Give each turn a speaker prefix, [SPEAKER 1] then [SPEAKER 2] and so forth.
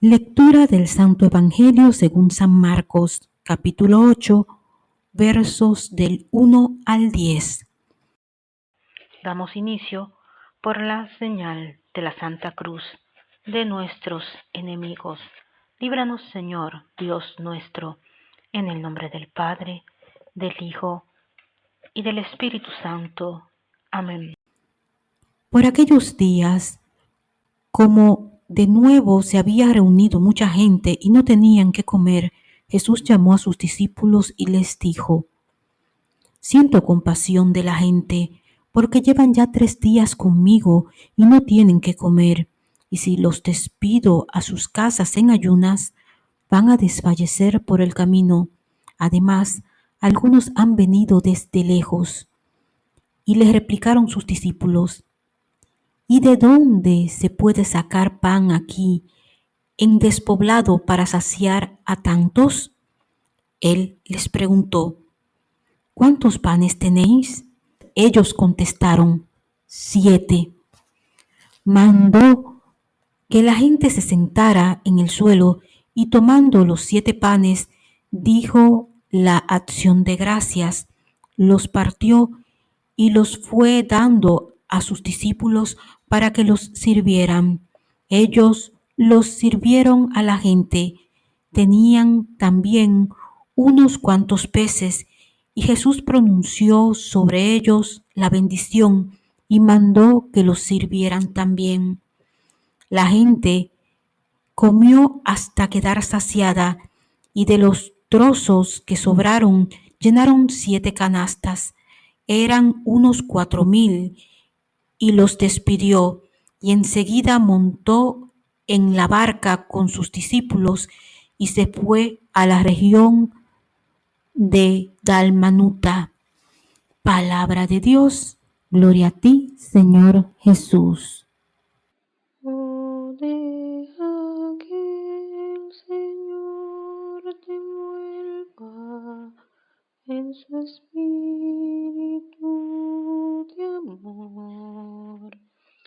[SPEAKER 1] Lectura del Santo Evangelio según San Marcos, capítulo 8, versos del 1 al 10. Damos inicio por la señal de la Santa Cruz de nuestros enemigos. Líbranos, Señor, Dios nuestro, en el nombre del Padre, del Hijo y del Espíritu Santo. Amén. Por aquellos días, como de nuevo se había reunido mucha gente y no tenían que comer, Jesús llamó a sus discípulos y les dijo, Siento compasión de la gente, porque llevan ya tres días conmigo y no tienen que comer, y si los despido a sus casas en ayunas, van a desfallecer por el camino. Además, algunos han venido desde lejos. Y le replicaron sus discípulos, ¿Y de dónde se puede sacar pan aquí en despoblado para saciar a tantos? Él les preguntó, ¿cuántos panes tenéis? Ellos contestaron, siete. Mandó que la gente se sentara en el suelo y tomando los siete panes, dijo la acción de gracias, los partió y los fue dando a sus discípulos para que los sirvieran. Ellos los sirvieron a la gente. Tenían también unos cuantos peces y Jesús pronunció sobre ellos la bendición y mandó que los sirvieran también. La gente comió hasta quedar saciada y de los trozos que sobraron llenaron siete canastas. Eran unos cuatro mil y los despidió y enseguida montó en la barca con sus discípulos y se fue a la región de Dalmanuta. Palabra de Dios, gloria a ti, Señor Jesús.
[SPEAKER 2] Oh, deja